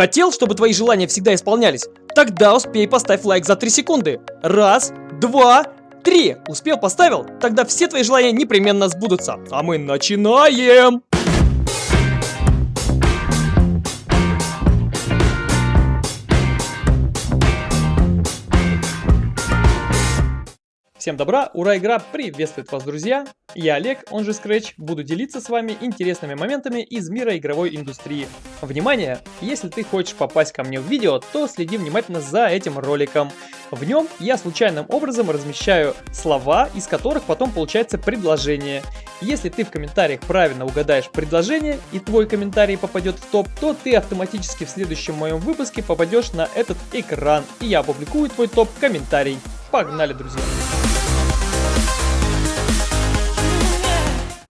Хотел, чтобы твои желания всегда исполнялись? Тогда успей поставь лайк за 3 секунды. Раз, два, три. Успел, поставил? Тогда все твои желания непременно сбудутся. А мы начинаем! Всем добра, ура, игра приветствует вас, друзья! Я Олег, он же Scratch, буду делиться с вами интересными моментами из мира игровой индустрии. Внимание! Если ты хочешь попасть ко мне в видео, то следи внимательно за этим роликом. В нем я случайным образом размещаю слова, из которых потом получается предложение. Если ты в комментариях правильно угадаешь предложение и твой комментарий попадет в топ, то ты автоматически в следующем моем выпуске попадешь на этот экран, и я опубликую твой топ-комментарий. Погнали, друзья!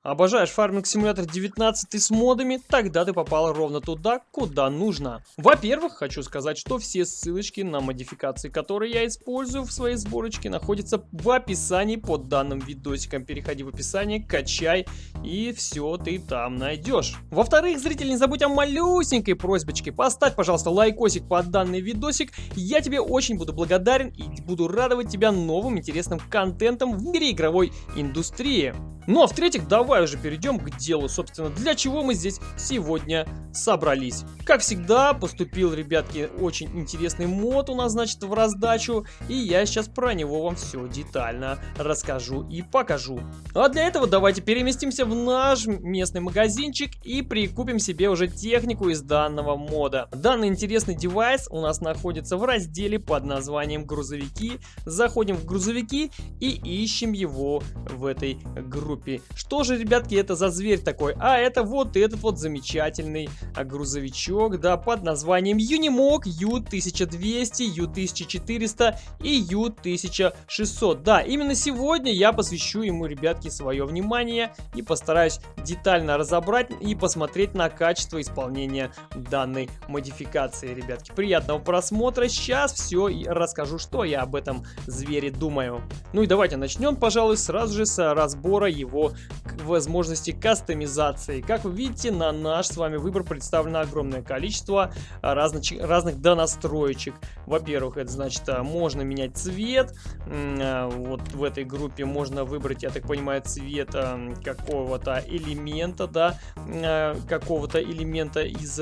Обожаешь фарминг симулятор 19 с модами? Тогда ты попал ровно туда, куда нужно. Во-первых, хочу сказать, что все ссылочки на модификации, которые я использую в своей сборочке, находятся в описании под данным видосиком. Переходи в описание, качай и все ты там найдешь. Во-вторых, зритель, не забудь о малюсенькой просьбочке. Поставь, пожалуйста, лайкосик под данный видосик. Я тебе очень буду благодарен и буду радовать тебя новым интересным контентом в мире игровой индустрии. Ну а в-третьих, давай уже перейдем к делу, собственно, для чего мы здесь сегодня собрались. Как всегда, поступил, ребятки, очень интересный мод у нас, значит, в раздачу, и я сейчас про него вам все детально расскажу и покажу. А для этого давайте переместимся в наш местный магазинчик и прикупим себе уже технику из данного мода. Данный интересный девайс у нас находится в разделе под названием грузовики. Заходим в грузовики и ищем его в этой группе. Что же, ребятки, это за зверь такой? А, это вот этот вот замечательный а, грузовичок, да, под названием Unimog U1200, U1400 и U1600. Да, именно сегодня я посвящу ему, ребятки, свое внимание и постараюсь детально разобрать и посмотреть на качество исполнения данной модификации, ребятки. Приятного просмотра. Сейчас все и расскажу, что я об этом звере думаю. Ну и давайте начнем, пожалуй, сразу же с разбора его возможности кастомизации. Как вы видите, на наш с вами выбор представлено огромное количество а, разных, разных донастроечек. Во-первых, это значит, а, можно менять цвет. А, вот в этой группе можно выбрать, я так понимаю, цвет какого-то элемента, да, какого-то элемента из,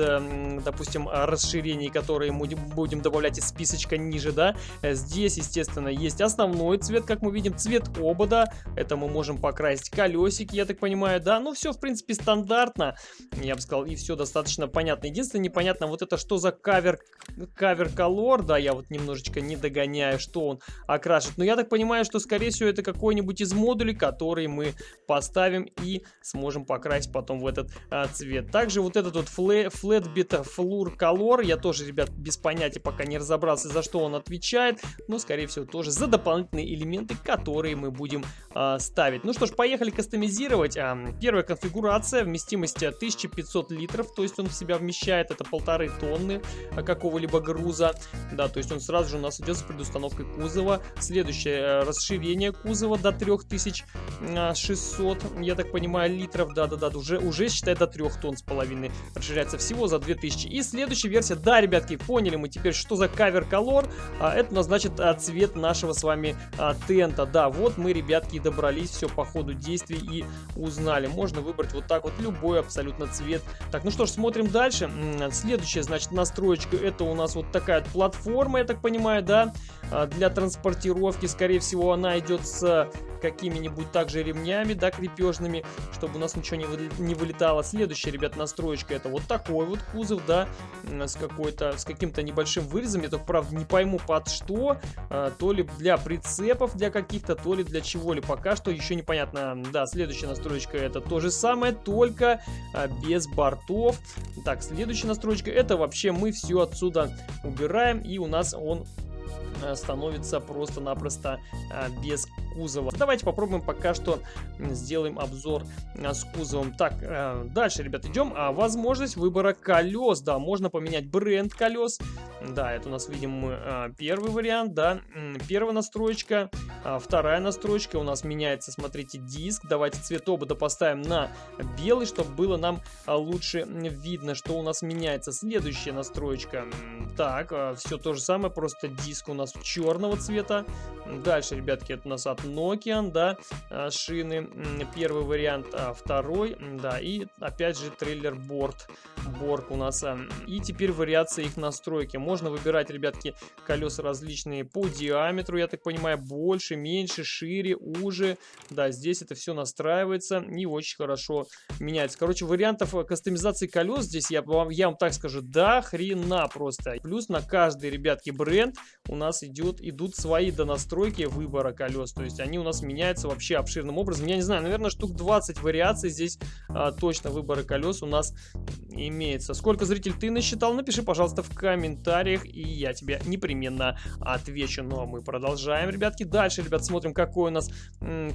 допустим, расширений, которые мы будем добавлять из списочка ниже, да. Здесь, естественно, есть основной цвет, как мы видим, цвет обода. Это мы можем покрасить колесики, я так понимаю, да, ну все в принципе стандартно, я бы сказал, и все достаточно понятно. Единственное непонятно вот это что за кавер, кавер колор, да, я вот немножечко не догоняю, что он окрашивает, но я так понимаю, что скорее всего это какой-нибудь из модулей, который мы поставим и сможем покрасить потом в этот а, цвет. Также вот этот вот Flatbit Floor Color, я тоже, ребят, без понятия пока не разобрался, за что он отвечает, но скорее всего тоже за дополнительные элементы, которые мы будем а, ставить. Ну что ж, поехали кастомизировать. Первая конфигурация, вместимость 1500 литров, то есть он в себя вмещает, это полторы тонны а, какого-либо груза. Да, то есть он сразу же у нас идет с предустановкой кузова. Следующее, э, расширение кузова до 3600, я так понимаю, литров. Да-да-да, уже, уже считай до 3 тонн с половиной. Расширяется всего за 2000. И следующая версия, да, ребятки, поняли мы теперь, что за кавер колор. Это у значит а, цвет нашего с вами тента. Да, вот мы, ребятки, добрались, все по ходу действий и узнали. Можно выбрать вот так вот любой абсолютно цвет. Так, ну что ж, смотрим дальше. Следующая, значит, настроечка. Это у нас вот такая платформа, я так понимаю, да, а, для транспортировки. Скорее всего, она идет с какими-нибудь также ремнями, да, крепежными, чтобы у нас ничего не, вы, не вылетало. Следующая, ребят, настроечка, это вот такой вот кузов, да, с какой-то, с каким-то небольшим вырезом. Я только, правда, не пойму под что, а, то ли для прицепов для каких-то, то ли для чего-ли. Пока что еще непонятно да, следующая настроечка это то же самое, только а, без бортов. Так, следующая настройка это вообще мы все отсюда убираем и у нас он становится просто-напросто а, без кузова. Давайте попробуем пока что сделаем обзор а, с кузовом. Так, э, дальше, ребят, идем. А, возможность выбора колес, да, можно поменять бренд колес. Да, это у нас, видим, а, первый вариант, да, первая настроечка. А, вторая настройка у нас меняется, смотрите, диск. Давайте цвет обода поставим на белый, чтобы было нам лучше видно, что у нас меняется. Следующая настроечка. Так, все то же самое, просто диск у нас черного цвета. Дальше, ребятки, это у нас от Nokia, да, шины. Первый вариант, а второй, да, и опять же трейлер борт. Борг у нас. И теперь вариация их настройки. Можно выбирать, ребятки, колеса различные по диаметру, я так понимаю, больше, меньше, шире, уже. Да, здесь это все настраивается и очень хорошо меняется. Короче, вариантов э, кастомизации колес здесь, я вам, я вам так скажу, да хрена просто. Плюс на каждый, ребятки, бренд у нас идет, идут свои донастройки выбора колес. То есть они у нас меняются вообще обширным образом. Я не знаю, наверное, штук 20 вариаций здесь а, точно выбора колес у нас имеется. Сколько зритель ты насчитал? Напиши, пожалуйста, в комментариях, и я тебе непременно отвечу. Ну, а мы продолжаем, ребятки. Дальше, ребят, смотрим, какой у нас,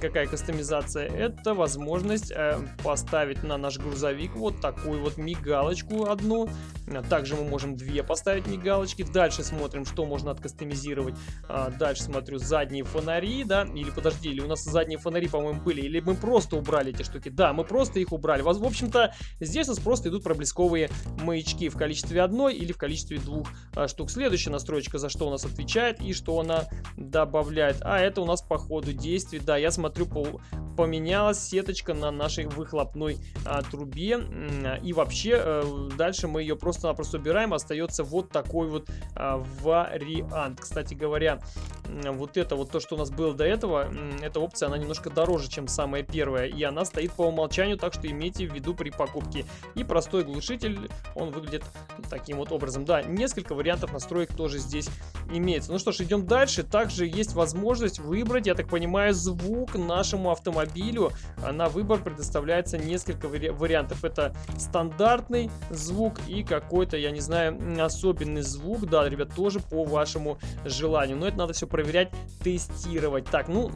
какая кастомизация. Это возможность э, поставить на наш грузовик вот такую вот мигалочку одну. Также мы можем две поставить мигалочки. Дальше смотрим, что можно откастомизировать. А, дальше смотрю задние фонари, да, или подожди, или у нас задние фонари, по-моему, были, или мы просто убрали эти штуки. Да, мы просто их убрали. В общем-то, здесь у нас просто идут проблесковые маячки в количестве одной или в количестве двух а, штук. Следующая настройка, за что у нас отвечает и что она добавляет. А это у нас по ходу действий. Да, я смотрю, по, поменялась сеточка на нашей выхлопной а, трубе. И вообще, а, дальше мы ее просто-напросто убираем. Остается вот такой вот а, вариант. Кстати говоря, вот это вот то, что у нас было до этого, эта опция, она немножко дороже, чем самая первая. И она стоит по умолчанию, так что имейте в виду при покупке. И простой глушитель, он выглядит таким вот образом. Да, несколько вариантов настроек тоже здесь имеется. Ну что ж, идем дальше. Также есть возможность выбрать, я так понимаю, звук нашему автомобилю. На выбор предоставляется несколько вари вариантов. Это стандартный звук и какой-то, я не знаю, особенный звук. Да, ребят, тоже по вашему желанию. Но это надо все проверять, тестировать. Так, ну,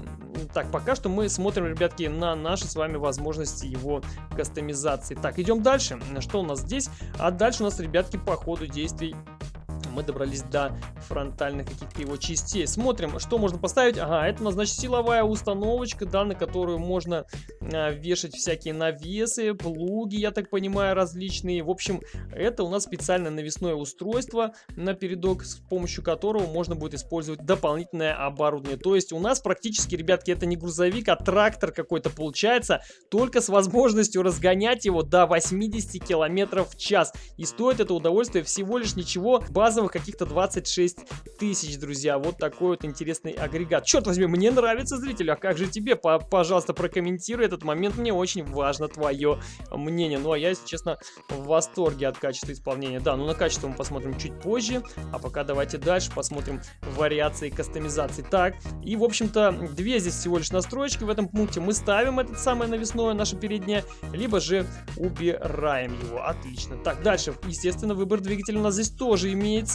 так, пока что мы смотрим, ребятки, на наши с вами возможности его кастомизации. Так, идем дальше. Что у нас здесь? А дальше у нас, ребятки, по ходу действий мы добрались до фронтальных каких-то его частей. Смотрим, что можно поставить. Ага, это у нас, значит, силовая установочка, да, на которую можно а, вешать всякие навесы, плуги, я так понимаю, различные. В общем, это у нас специальное навесное устройство на передок, с помощью которого можно будет использовать дополнительное оборудование. То есть у нас практически, ребятки, это не грузовик, а трактор какой-то получается, только с возможностью разгонять его до 80 километров в час. И стоит это удовольствие всего лишь ничего, базовых каких-то 26 тысяч, друзья. Вот такой вот интересный агрегат. Черт возьми, мне нравится, зритель, а как же тебе? Пожалуйста, прокомментируй этот момент, мне очень важно твое мнение. Ну, а я, если честно, в восторге от качества исполнения. Да, ну на качество мы посмотрим чуть позже, а пока давайте дальше посмотрим вариации кастомизации. Так, и, в общем-то, две здесь всего лишь настройки в этом пункте. Мы ставим этот самое навесное, наше переднее, либо же убираем его. Отлично. Так, дальше, естественно, выбор двигателя у нас здесь тоже имеется.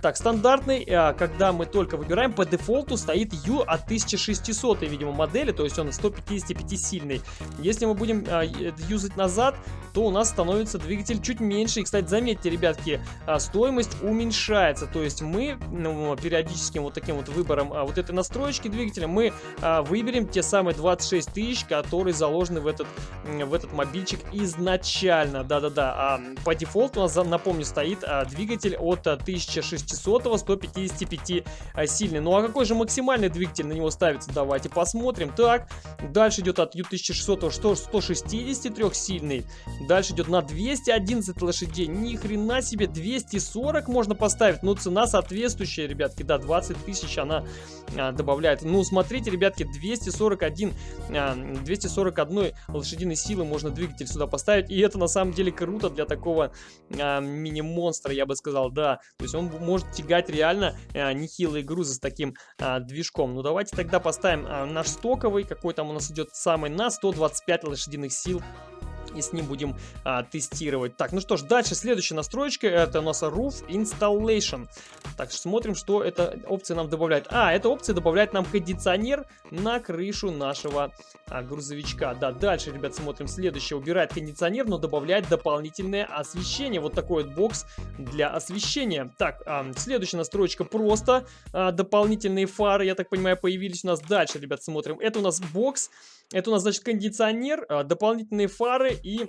Так, стандартный, а, когда мы только выбираем, по дефолту стоит U от 1600, видимо, модели, то есть он 155 сильный. Если мы будем а, юзать назад, то у нас становится двигатель чуть меньше. И, кстати, заметьте, ребятки, а, стоимость уменьшается. То есть мы ну, периодическим вот таким вот выбором вот этой настроечки двигателя мы выберем те самые 26 тысяч, которые заложены в этот, в этот мобильчик изначально. Да-да-да. По дефолту у нас, напомню, стоит двигатель от 1600 155 а, сильный. Ну а какой же максимальный двигатель на него ставится? Давайте посмотрим. Так, дальше идет от U1600 163 сильный. Дальше идет на 211 лошадей. Ни хрена себе, 240 можно поставить. Ну, цена соответствующая, ребятки. Да, 20 тысяч она а, добавляет. Ну, смотрите, ребятки, 241, а, 241 лошадиной силы можно двигатель сюда поставить. И это на самом деле круто для такого а, мини-монстра, я бы сказал, да. То есть он может тягать реально а, нехилые грузы с таким а, движком. Ну, давайте тогда поставим а, наш стоковый, какой там у нас идет самый на 125 лошадиных сил и с ним будем а, тестировать. Так, ну что ж, дальше следующая настроечка, это у нас Roof Installation. Так, смотрим, что эта опция нам добавляет. А, эта опция добавляет нам кондиционер на крышу нашего а, грузовичка. Да, дальше, ребят, смотрим следующее. Убирает кондиционер, но добавляет дополнительное освещение. Вот такой вот бокс для освещения. Так, а, следующая настройка просто. А, дополнительные фары, я так понимаю, появились у нас. Дальше, ребят, смотрим. Это у нас бокс. Это у нас, значит, кондиционер, а, дополнительные фары и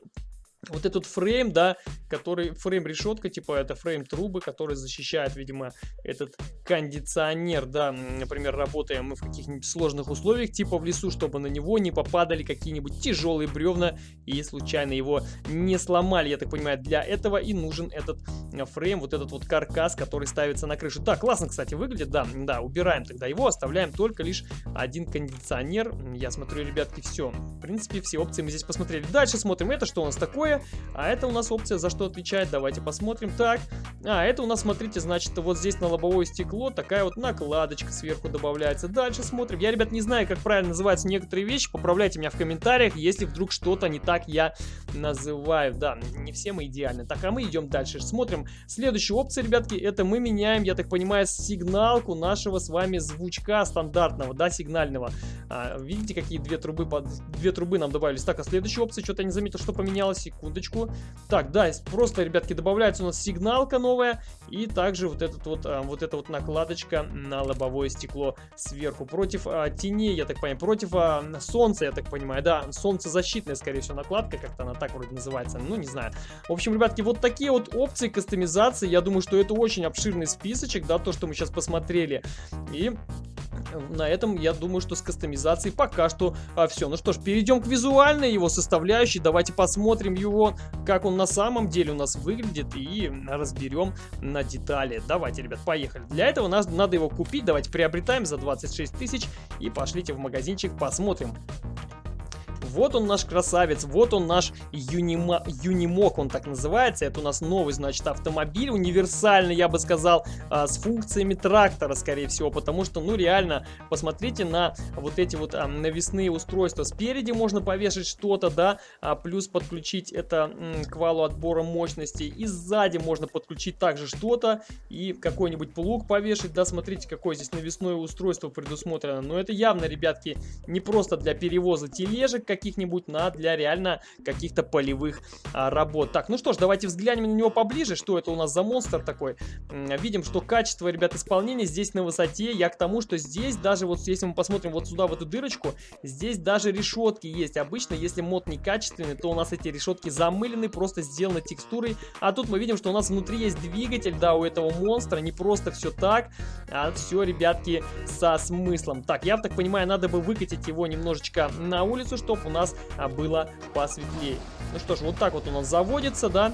вот этот фрейм, да, который фрейм решетка, типа это фрейм трубы, который защищает, видимо, этот кондиционер, да, например, работаем мы в каких-нибудь сложных условиях, типа в лесу, чтобы на него не попадали какие-нибудь тяжелые бревна и случайно его не сломали, я так понимаю, для этого и нужен этот э, фрейм, вот этот вот каркас, который ставится на крышу. Да, классно, кстати, выглядит, да, да, убираем тогда его, оставляем только лишь один кондиционер, я смотрю, ребятки, все, в принципе, все опции мы здесь посмотрели. Дальше смотрим, это что у нас такое? Такое. А это у нас опция за что отвечает. Давайте посмотрим. Так, а это у нас, смотрите, значит, вот здесь на лобовое стекло такая вот накладочка сверху добавляется. Дальше смотрим. Я, ребят, не знаю, как правильно называются некоторые вещи. Поправляйте меня в комментариях, если вдруг что-то не так я называю. Да, не все мы идеальны. Так, а мы идем дальше. Смотрим. Следующая опция, ребятки, это мы меняем, я так понимаю, сигналку нашего с вами звучка стандартного, да, сигнального. А, видите, какие две трубы, две трубы нам добавились. Так, а следующая опция, что-то я не заметил, что поменялось секундочку. Так, да, просто, ребятки, добавляется у нас сигналка новая. И также вот, этот вот, а, вот эта вот накладочка на лобовое стекло сверху. Против а, теней, я так понимаю, против а, солнца, я так понимаю. Да, солнцезащитная, скорее всего, накладка, как-то она так вроде называется. Ну, не знаю. В общем, ребятки, вот такие вот опции кастомизации. Я думаю, что это очень обширный списочек, да, то, что мы сейчас посмотрели. И на этом я думаю, что с кастомизацией пока что а, все. Ну что ж, перейдем к визуальной его составляющей. Давайте посмотрим его, как он на самом деле у нас выглядит и разберем на детали. Давайте, ребят, поехали. Для этого нас, надо его купить. Давайте приобретаем за 26 тысяч и пошлите в магазинчик, посмотрим. Вот он наш красавец, вот он наш юнима, юнимок, он так называется. Это у нас новый, значит, автомобиль, универсальный, я бы сказал, а, с функциями трактора, скорее всего, потому что, ну, реально, посмотрите на вот эти вот а, навесные устройства. Спереди можно повешать что-то, да, а, плюс подключить это к валу отбора мощности. И сзади можно подключить также что-то и какой-нибудь плуг повешать, да, смотрите, какое здесь навесное устройство предусмотрено. Но это явно, ребятки, не просто для перевоза тележек, как каких-нибудь на для реально каких-то полевых а, работ. Так, ну что ж, давайте взглянем на него поближе, что это у нас за монстр такой. Видим, что качество, ребят, исполнения здесь на высоте. Я к тому, что здесь даже вот, если мы посмотрим вот сюда, в эту дырочку, здесь даже решетки есть. Обычно, если мод некачественный, то у нас эти решетки замылены, просто сделаны текстурой. А тут мы видим, что у нас внутри есть двигатель, да, у этого монстра. Не просто все так, а все, ребятки, со смыслом. Так, я так понимаю, надо бы выкатить его немножечко на улицу, чтобы у нас а, было посветлее. Ну что ж, вот так вот у нас заводится, да.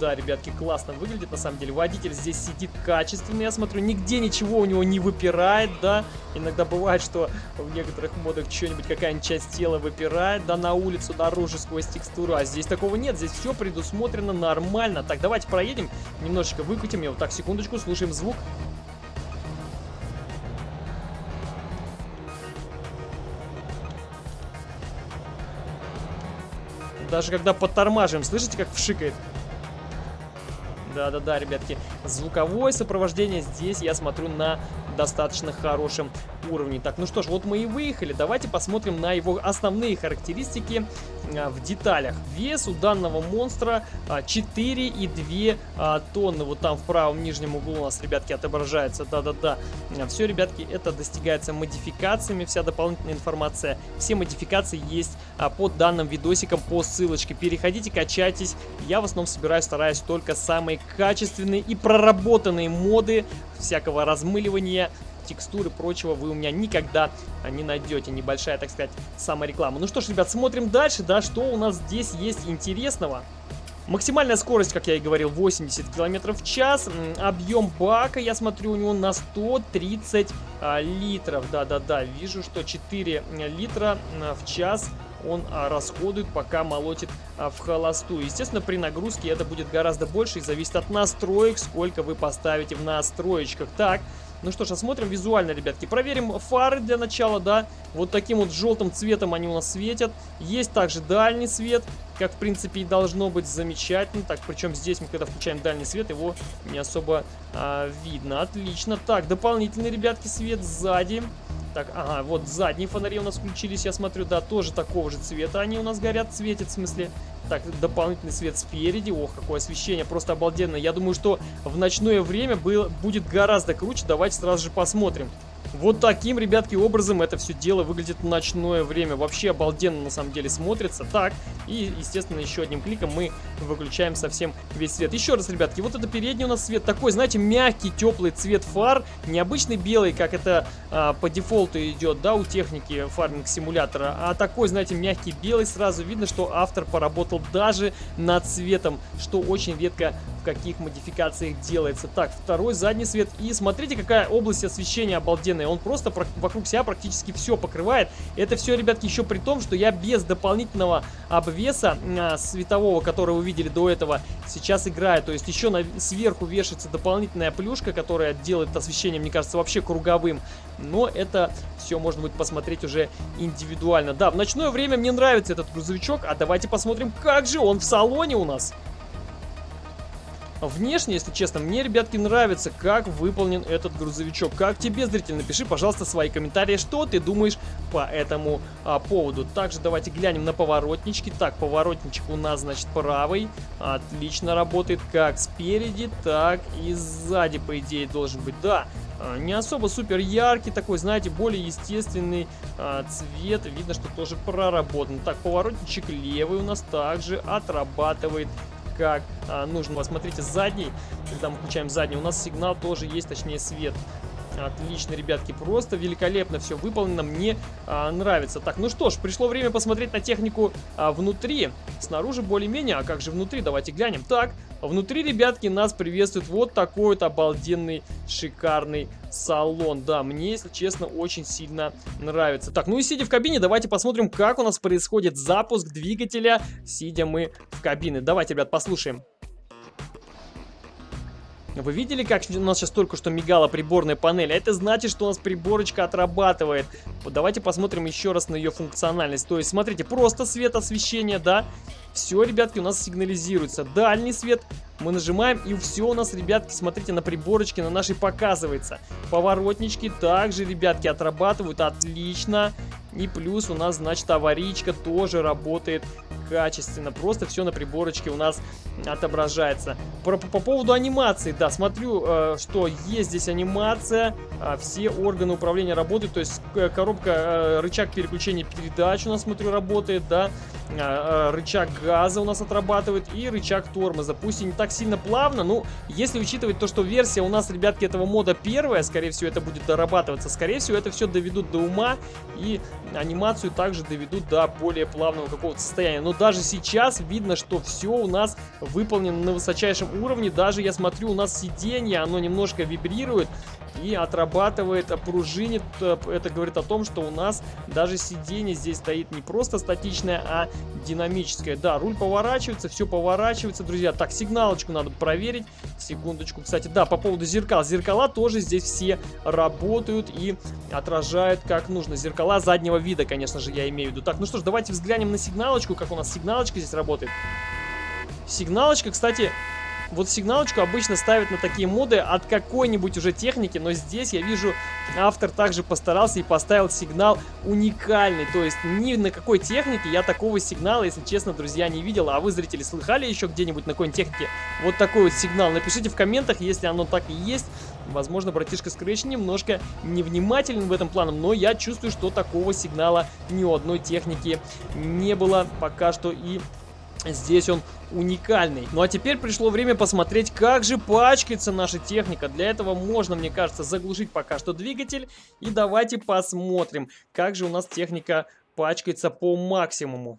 Да, ребятки, классно выглядит, на самом деле. Водитель здесь сидит качественный, я смотрю, нигде ничего у него не выпирает, да. Иногда бывает, что в некоторых модах что-нибудь, какая-нибудь часть тела выпирает, да, на улицу, наружу, сквозь текстуру. А здесь такого нет, здесь все предусмотрено нормально. Так, давайте проедем, немножечко выкатим его. Так, секундочку, слушаем звук. Даже когда подтормаживаем, слышите, как вшикает? Да-да-да, ребятки. Звуковое сопровождение здесь, я смотрю, на достаточно хорошем уровне. Так, ну что ж, вот мы и выехали. Давайте посмотрим на его основные характеристики в деталях. Вес у данного монстра а, 4,2 а, тонны. Вот там в правом нижнем углу у нас, ребятки, отображается. Да-да-да. Все, ребятки, это достигается модификациями. Вся дополнительная информация. Все модификации есть а, под данным видосиком по ссылочке. Переходите, качайтесь. Я в основном собираю, стараюсь только самые качественные и проработанные моды всякого размыливания текстуры прочего вы у меня никогда не найдете. Небольшая, так сказать, самореклама. Ну что ж, ребят, смотрим дальше, да, что у нас здесь есть интересного. Максимальная скорость, как я и говорил, 80 км в час. Объем бака, я смотрю, у него на 130 а, литров. Да-да-да, вижу, что 4 литра в час он а, расходует, пока молотит а, в холостую. Естественно, при нагрузке это будет гораздо больше и зависит от настроек, сколько вы поставите в настроечках. Так, Ну что ж, осмотрим визуально, ребятки. Проверим фары для начала, да. Вот таким вот желтым цветом они у нас светят. Есть также дальний свет, как в принципе и должно быть замечательно. Так, причем здесь мы, когда включаем дальний свет, его не особо а, видно. Отлично. Так, дополнительный, ребятки, свет сзади. Так, ага, вот задние фонари у нас включились, я смотрю, да, тоже такого же цвета они у нас горят, светят, в смысле. Так, дополнительный свет спереди. Ох, какое освещение, просто обалденно. Я думаю, что в ночное время был, будет гораздо круче. Давайте сразу же посмотрим. Вот таким, ребятки, образом это все дело выглядит в ночное время. Вообще обалденно на самом деле смотрится. Так, и, естественно, еще одним кликом мы выключаем совсем весь свет. Еще раз, ребятки, вот это передний у нас свет такой, знаете, мягкий, теплый цвет фар. Необычный белый, как это а, по дефолту идет, да, у техники фарминг симулятора. А такой, знаете, мягкий белый. Сразу видно, что автор поработал даже над цветом, что очень редко в каких модификациях делается. Так, второй задний свет. И смотрите, какая область освещения обалденная он просто вокруг себя практически все покрывает. Это все, ребятки, еще при том, что я без дополнительного обвеса а, светового, который вы видели до этого, сейчас играю. То есть еще сверху вешается дополнительная плюшка, которая делает освещение, мне кажется, вообще круговым. Но это все можно будет посмотреть уже индивидуально. Да, в ночное время мне нравится этот грузовичок, а давайте посмотрим, как же он в салоне у нас. Внешне, если честно, мне, ребятки, нравится, как выполнен этот грузовичок. Как тебе, зритель, напиши, пожалуйста, свои комментарии, что ты думаешь по этому а, поводу. Также давайте глянем на поворотнички. Так, поворотничек у нас, значит, правый. Отлично работает как спереди, так и сзади, по идее, должен быть. Да, а, не особо супер яркий такой, знаете, более естественный а, цвет. Видно, что тоже проработан. Так, поворотничек левый у нас также отрабатывает как а, нужно. Посмотрите, задний, когда мы включаем задний, у нас сигнал тоже есть, точнее свет. Отлично, ребятки, просто великолепно все выполнено, мне а, нравится. Так, ну что ж, пришло время посмотреть на технику а, внутри. Снаружи более-менее, а как же внутри? Давайте глянем. Так, внутри, ребятки, нас приветствует вот такой вот обалденный, шикарный салон. Да, мне, если честно, очень сильно нравится. Так, ну и сидя в кабине, давайте посмотрим, как у нас происходит запуск двигателя, сидя мы в кабине. Давайте, ребят, послушаем. Вы видели, как у нас сейчас только что мигала приборная панель? А это значит, что у нас приборочка отрабатывает. Вот давайте посмотрим еще раз на ее функциональность. То есть, смотрите, просто свет освещения, да? Все, ребятки, у нас сигнализируется. Дальний свет мы нажимаем, и все у нас, ребятки, смотрите, на приборочке на нашей показывается. Поворотнички также, ребятки, отрабатывают отлично. И плюс у нас, значит, аварийка тоже работает качественно. Просто все на приборочке у нас отображается. По, по, по поводу анимации, да, смотрю, э, что есть здесь анимация. Э, все органы управления работают. То есть э, коробка, э, рычаг переключения передач у нас, смотрю, работает, да. Э, э, рычаг газа у нас отрабатывает и рычаг тормоза. Пусть и не так сильно плавно, но если учитывать то, что версия у нас, ребятки, этого мода первая, скорее всего, это будет дорабатываться. Скорее всего, это все доведут до ума и анимацию также доведут до более плавного какого-то состояния. Но даже сейчас видно, что все у нас выполнено на высочайшем уровне. Даже я смотрю, у нас сиденье, оно немножко вибрирует и отрабатывает, пружинит. Это говорит о том, что у нас даже сиденье здесь стоит не просто статичное, а динамическое. Да, руль поворачивается, все поворачивается, друзья. Так, сигналочку надо проверить. Секундочку. Кстати, да, по поводу зеркал. Зеркала тоже здесь все работают и отражают как нужно. Зеркала заднего вида, конечно же, я имею в виду. Так, ну что ж, давайте взглянем на сигналочку, как у нас сигналочка здесь работает. Сигналочка, кстати, вот сигналочку обычно ставят на такие моды от какой-нибудь уже техники, но здесь я вижу, автор также постарался и поставил сигнал уникальный. То есть ни на какой технике я такого сигнала, если честно, друзья, не видел. А вы, зрители, слыхали еще где-нибудь на какой-нибудь технике вот такой вот сигнал? Напишите в комментах, если оно так и есть. Возможно, братишка Scratch немножко невнимателен в этом плане, но я чувствую, что такого сигнала ни у одной техники не было пока что и Здесь он уникальный. Ну а теперь пришло время посмотреть, как же пачкается наша техника. Для этого можно, мне кажется, заглушить пока что двигатель. И давайте посмотрим, как же у нас техника пачкается по максимуму.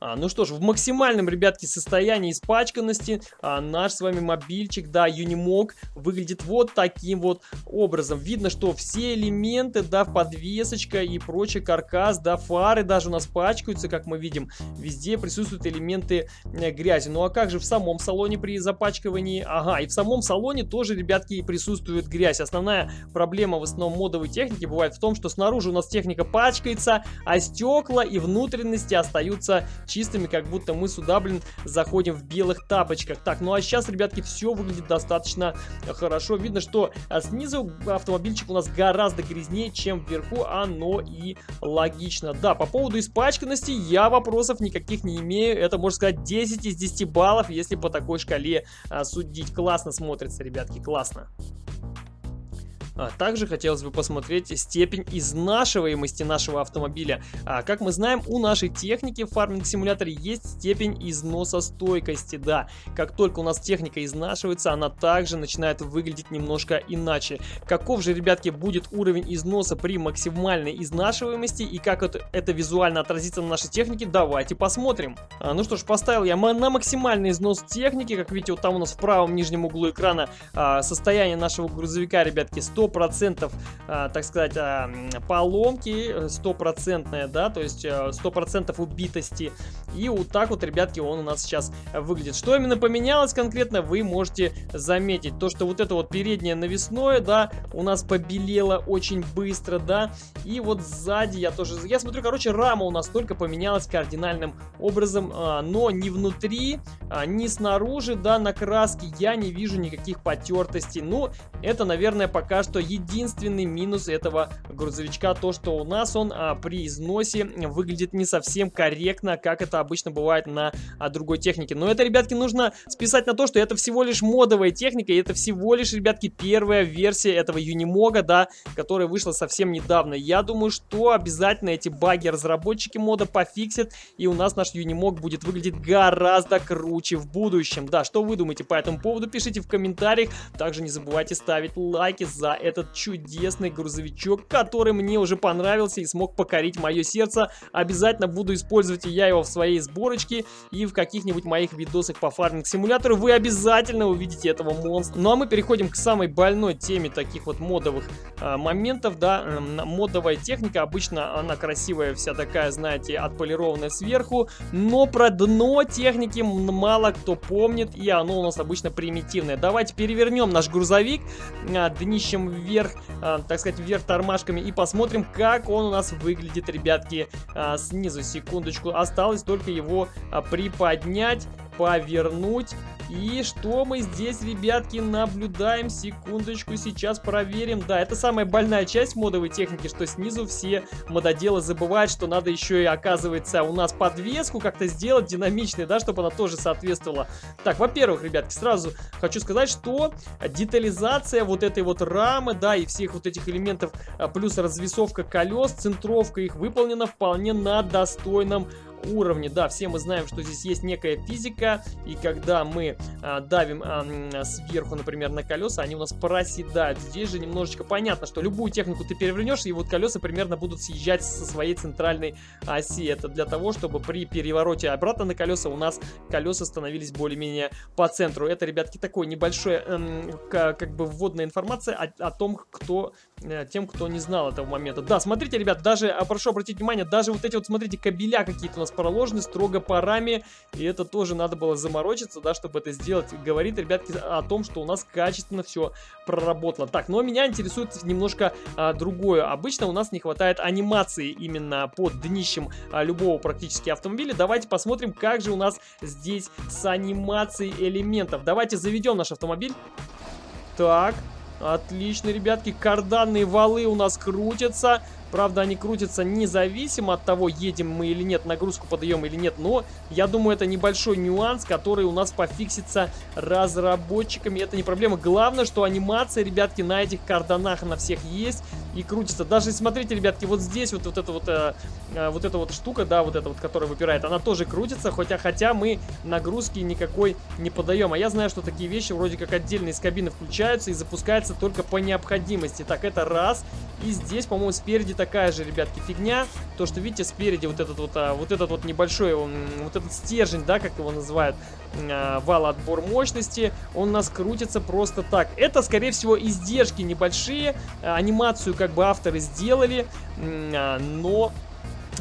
А, ну что ж, в максимальном, ребятки, состоянии испачканности а, наш с вами мобильчик, да, Unimog, выглядит вот таким вот образом. Видно, что все элементы, да, подвесочка и прочий каркас, да, фары даже у нас пачкаются, как мы видим. Везде присутствуют элементы э, грязи. Ну а как же в самом салоне при запачкивании? Ага, и в самом салоне тоже, ребятки, присутствует грязь. Основная проблема в основном модовой техники бывает в том, что снаружи у нас техника пачкается, а стекла и внутренности остаются чистыми, как будто мы сюда, блин, заходим в белых тапочках. Так, ну а сейчас, ребятки, все выглядит достаточно хорошо. Видно, что а, снизу автомобильчик у нас гораздо грязнее, чем вверху, оно и логично. Да, по поводу испачканности я вопросов никаких не имею. Это, можно сказать, 10 из 10 баллов, если по такой шкале а, судить. Классно смотрится, ребятки, классно. А также хотелось бы посмотреть степень изнашиваемости нашего автомобиля. А, как мы знаем, у нашей техники в фарминг-симуляторе есть степень износостойкости. Да, как только у нас техника изнашивается, она также начинает выглядеть немножко иначе. Каков же, ребятки, будет уровень износа при максимальной изнашиваемости и как это, это визуально отразится на нашей технике, давайте посмотрим. А, ну что ж, поставил я на максимальный износ техники. Как видите, вот там у нас в правом нижнем углу экрана а, состояние нашего грузовика, ребятки, 100 100%, а, так сказать, а, поломки, стопроцентная, да, то есть 100% а, убитости. И вот так вот, ребятки, он у нас сейчас выглядит. Что именно поменялось конкретно, вы можете заметить. То, что вот это вот переднее навесное, да, у нас побелело очень быстро, да. И вот сзади я тоже... Я смотрю, короче, рама у нас только поменялась кардинальным образом, но не внутри, ни снаружи, да, на краске я не вижу никаких потертостей. Ну, это, наверное, пока что что единственный минус этого грузовичка то, что у нас он а, при износе выглядит не совсем корректно, как это обычно бывает на а, другой технике. Но это, ребятки, нужно списать на то, что это всего лишь модовая техника, и это всего лишь, ребятки, первая версия этого Юнимога, да, которая вышла совсем недавно. Я думаю, что обязательно эти баги разработчики мода пофиксят, и у нас наш Юнимог будет выглядеть гораздо круче в будущем. Да, что вы думаете по этому поводу, пишите в комментариях. Также не забывайте ставить лайки за этот чудесный грузовичок, который мне уже понравился и смог покорить мое сердце. Обязательно буду использовать и я его в своей сборочке и в каких-нибудь моих видосах по фарминг-симулятору. Вы обязательно увидите этого монстра. Ну а мы переходим к самой больной теме таких вот модовых э, моментов, да. Э, модовая техника, обычно она красивая, вся такая, знаете, отполированная сверху, но про дно техники мало кто помнит, и оно у нас обычно примитивное. Давайте перевернем наш грузовик э, днищем вверх, э, так сказать, вверх тормашками и посмотрим, как он у нас выглядит, ребятки, э, снизу. Секундочку, осталось только его э, приподнять, повернуть и что мы здесь, ребятки, наблюдаем? Секундочку, сейчас проверим. Да, это самая больная часть модовой техники, что снизу все мододелы забывают, что надо еще и, оказывается, у нас подвеску как-то сделать динамичной, да, чтобы она тоже соответствовала. Так, во-первых, ребятки, сразу хочу сказать, что детализация вот этой вот рамы, да, и всех вот этих элементов, а, плюс развесовка колес, центровка их выполнена вполне на достойном уровне. Да, все мы знаем, что здесь есть некая физика, и когда мы а, давим а, сверху, например, на колеса, они у нас проседают. Здесь же немножечко понятно, что любую технику ты перевернешь, и вот колеса примерно будут съезжать со своей центральной оси. Это для того, чтобы при перевороте обратно на колеса у нас колеса становились более-менее по центру. Это, ребятки, такой небольшой, эм, как бы вводная информация о, о том, кто, э, тем, кто не знал этого момента. Да, смотрите, ребят, даже, а, прошу обратить внимание, даже вот эти вот, смотрите, кабеля какие-то у нас проложены строго парами, и это тоже надо было заморочиться, да, чтобы это сделать. Говорит, ребятки, о том, что у нас качественно все проработало. Так, но меня интересует немножко а, другое. Обычно у нас не хватает анимации именно под днищем а, любого практически автомобиля. Давайте посмотрим, как же у нас здесь с анимацией элементов. Давайте заведем наш автомобиль. Так, отлично, ребятки, карданные валы у нас крутятся. Правда, они крутятся независимо от того, едем мы или нет, нагрузку подаем или нет. Но я думаю, это небольшой нюанс, который у нас пофиксится разработчиками. Это не проблема. Главное, что анимация, ребятки, на этих карданах на всех есть. и крутится. Даже смотрите, ребятки, вот здесь вот, вот эта вот, э, э, вот эта вот штука, да, вот эта вот, которая выпирает, она тоже крутится, хотя, хотя мы нагрузки никакой не подаем. А я знаю, что такие вещи вроде как отдельно из кабины включаются и запускаются только по необходимости. Так, это раз. И здесь, по-моему, спереди такая же, ребятки, фигня. То, что, видите, спереди вот этот вот, а, вот этот вот небольшой, он, вот этот стержень, да, как его называют, а, вал отбор мощности, он у нас крутится просто так. Это, скорее всего, издержки небольшие. А, анимацию, как бы, авторы сделали, а, но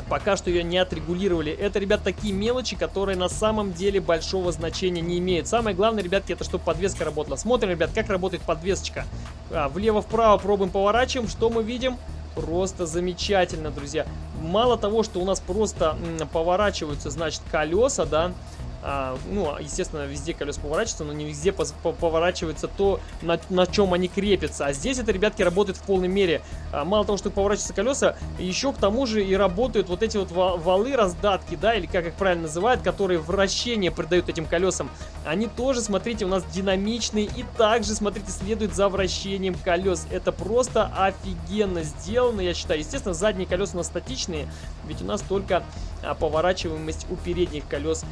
Пока что ее не отрегулировали. Это, ребят, такие мелочи, которые на самом деле большого значения не имеют. Самое главное, ребятки, это чтобы подвеска работала. Смотрим, ребят, как работает подвесочка. А, Влево-вправо пробуем поворачиваем. Что мы видим? Просто замечательно, друзья. Мало того, что у нас просто поворачиваются, значит, колеса, да, ну, естественно, везде колеса поворачиваются, но не везде поворачивается то, на, на чем они крепятся. А здесь это, ребятки, работает в полной мере. А, мало того, что поворачиваются колеса, еще к тому же и работают вот эти вот валы, раздатки, да, или как их правильно называют, которые вращение придают этим колесам. Они тоже, смотрите, у нас динамичные и также, смотрите, следуют за вращением колес. Это просто офигенно сделано, я считаю. Естественно, задние колеса у нас статичные, ведь у нас только а, поворачиваемость у передних колес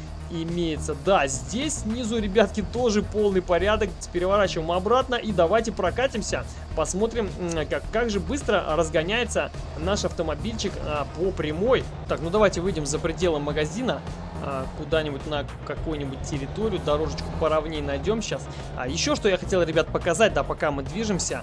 имеется. Да, здесь снизу, ребятки, тоже полный порядок. Переворачиваем обратно и давайте прокатимся. Посмотрим, как, как же быстро разгоняется наш автомобильчик а, по прямой. Так, ну давайте выйдем за пределы магазина. А, куда-нибудь на какую-нибудь территорию, дорожечку поровнее найдем сейчас. А еще что я хотел, ребят, показать, да, пока мы движемся.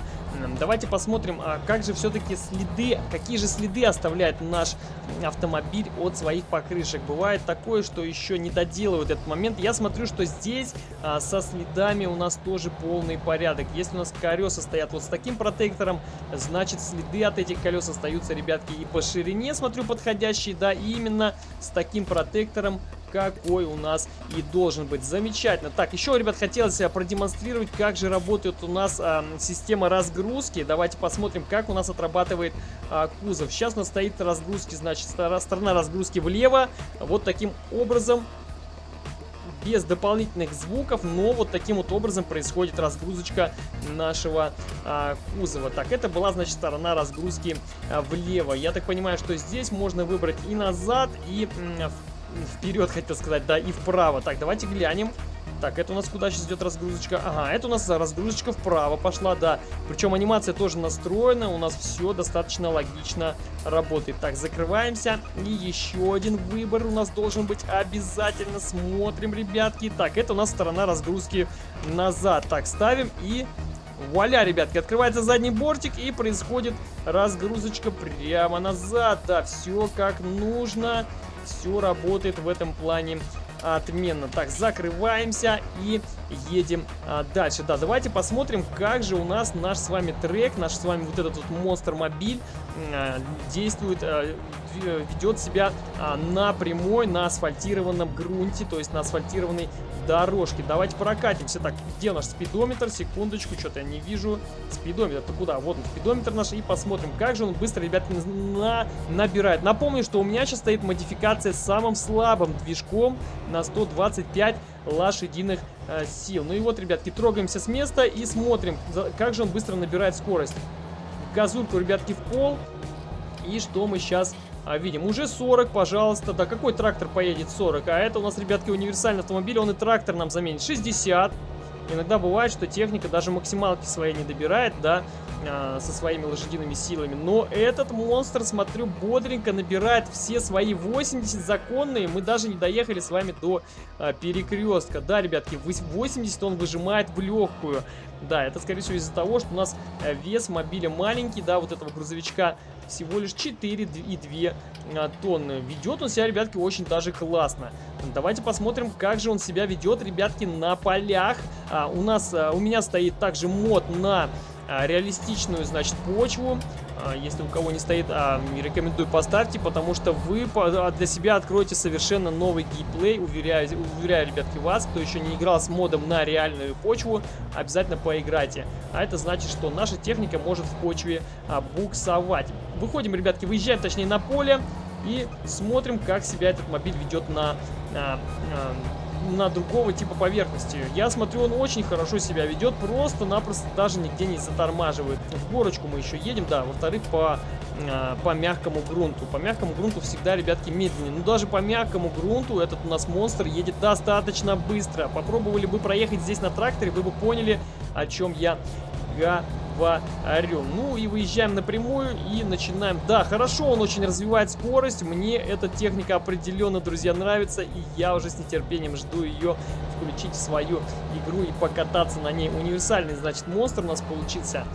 Давайте посмотрим, а как же все-таки следы, какие же следы оставляет наш автомобиль от своих покрышек. Бывает такое, что еще не доделывают этот момент. Я смотрю, что здесь а, со следами у нас тоже полный порядок. Если у нас колеса стоят вот с таким протектором, значит следы от этих колес остаются, ребятки, и по ширине, смотрю, подходящие, да, именно с таким протектором какой у нас и должен быть. Замечательно. Так, еще, ребят, хотелось продемонстрировать, как же работает у нас а, система разгрузки. Давайте посмотрим, как у нас отрабатывает а, кузов. Сейчас у нас стоит разгрузки, значит, сторона разгрузки влево. Вот таким образом без дополнительных звуков, но вот таким вот образом происходит разгрузочка нашего а, кузова. Так, это была, значит, сторона разгрузки а, влево. Я так понимаю, что здесь можно выбрать и назад, и вперед, хотел сказать, да, и вправо. Так, давайте глянем. Так, это у нас куда сейчас идет разгрузочка? Ага, это у нас разгрузочка вправо пошла, да. Причем анимация тоже настроена, у нас все достаточно логично работает. Так, закрываемся. И еще один выбор у нас должен быть обязательно. Смотрим, ребятки. Так, это у нас сторона разгрузки назад. Так, ставим и... Вуаля, ребятки, открывается задний бортик и происходит разгрузочка прямо назад. Да, все как нужно. Все работает в этом плане отменно. Так, закрываемся и едем а, дальше. Да, давайте посмотрим, как же у нас наш с вами трек, наш с вами вот этот вот монстр-мобиль а, действует, а, ведет себя а, на прямой, на асфальтированном грунте, то есть на асфальтированной дорожке. Давайте прокатимся. Так, где наш спидометр? Секундочку, что-то я не вижу. Спидометр, то куда? Вот он, спидометр наш, и посмотрим, как же он быстро, ребятки, на... набирает. Напомню, что у меня сейчас стоит модификация с самым слабым движком на 125 лошадиных э, сил. Ну и вот, ребятки, трогаемся с места и смотрим, как же он быстро набирает скорость. Газульку, ребятки, в пол. И что мы сейчас а, видим? Уже 40, пожалуйста. Да какой трактор поедет 40? А это у нас, ребятки, универсальный автомобиль. Он и трактор нам заменит. 60. Иногда бывает, что техника даже максималки своей не добирает, да, а, со своими лошадиными силами. Но этот монстр, смотрю, бодренько набирает все свои 80 законные. Мы даже не доехали с вами до а, перекрестка. Да, ребятки, 80 он выжимает в легкую. Да, это, скорее всего, из-за того, что у нас э, вес мобиля маленький, да, вот этого грузовичка всего лишь 4,2 а, тонны. Ведет он себя, ребятки, очень даже классно. Давайте посмотрим, как же он себя ведет, ребятки, на полях. А, у нас, а, у меня стоит также мод на а, реалистичную, значит, почву. А, если у кого не стоит, а, рекомендую поставьте, потому что вы для себя откроете совершенно новый геймплей. Уверяю, уверяю, ребятки, вас, кто еще не играл с модом на реальную почву, обязательно поиграйте. А это значит, что наша техника может в почве буксовать. Выходим, ребятки, выезжаем, точнее, на поле и смотрим, как себя этот мобиль ведет на, на, на на другого типа поверхности. Я смотрю, он очень хорошо себя ведет, просто-напросто даже нигде не затормаживает. В горочку мы еще едем, да, во-вторых, по, а, по мягкому грунту. По мягкому грунту всегда, ребятки, медленнее. Но даже по мягкому грунту этот у нас монстр едет достаточно быстро. Попробовали бы проехать здесь на тракторе, вы бы поняли, о чем я говорю. Ну и выезжаем напрямую и начинаем. Да, хорошо, он очень развивает скорость. Мне эта техника определенно, друзья, нравится. И я уже с нетерпением жду ее включить в свою игру и покататься на ней. Универсальный, значит, монстр у нас получился.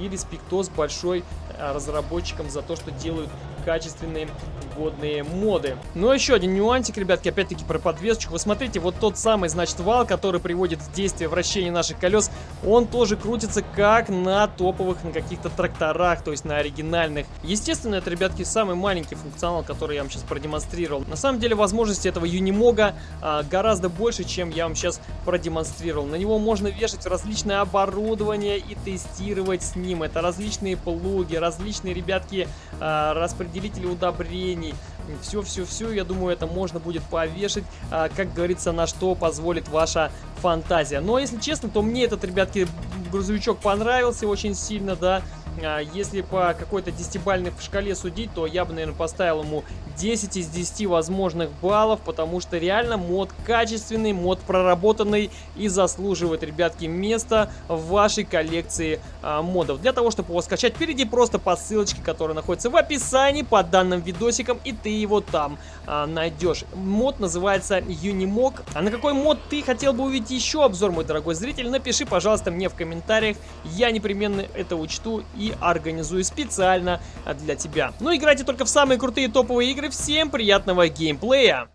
И респектос большой э, разработчикам за то, что делают качественные водные моды. Но еще один нюансик, ребятки, опять-таки про подвесочку. Вы смотрите, вот тот самый, значит, вал, который приводит в действие вращение наших колес, он тоже крутится как на топовых, на каких-то тракторах, то есть на оригинальных. Естественно, это, ребятки, самый маленький функционал, который я вам сейчас продемонстрировал. На самом деле, возможности этого Юнимога а, гораздо больше, чем я вам сейчас продемонстрировал. На него можно вешать различное оборудование и тестировать с ним. Это различные плуги, различные, ребятки, а, распределения распределители удобрений. Все-все-все, я думаю, это можно будет повешать, а, как говорится, на что позволит ваша фантазия. Но, если честно, то мне этот, ребятки, грузовичок понравился очень сильно, да. А, если по какой-то десятибальной шкале судить, то я бы, наверное, поставил ему 10 из 10 возможных баллов, потому что реально мод качественный, мод проработанный и заслуживает, ребятки, места в вашей коллекции а, модов. Для того, чтобы его скачать, перейди просто по ссылочке, которая находится в описании под данным видосиком, и ты его там а, найдешь. Мод называется Unimog. А на какой мод ты хотел бы увидеть еще обзор, мой дорогой зритель, напиши, пожалуйста, мне в комментариях. Я непременно это учту и организую специально для тебя. Ну, играйте только в самые крутые топовые игры. Всем приятного геймплея!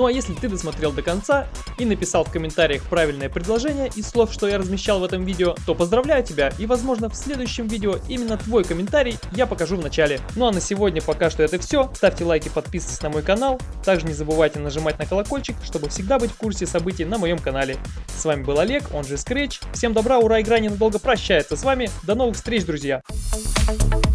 Ну а если ты досмотрел до конца и написал в комментариях правильное предложение из слов, что я размещал в этом видео, то поздравляю тебя и возможно в следующем видео именно твой комментарий я покажу в начале. Ну а на сегодня пока что это все. Ставьте лайки, подписывайтесь на мой канал. Также не забывайте нажимать на колокольчик, чтобы всегда быть в курсе событий на моем канале. С вами был Олег, он же Scratch. Всем добра, ура, игра ненадолго прощается с вами. До новых встреч, друзья! Thank you.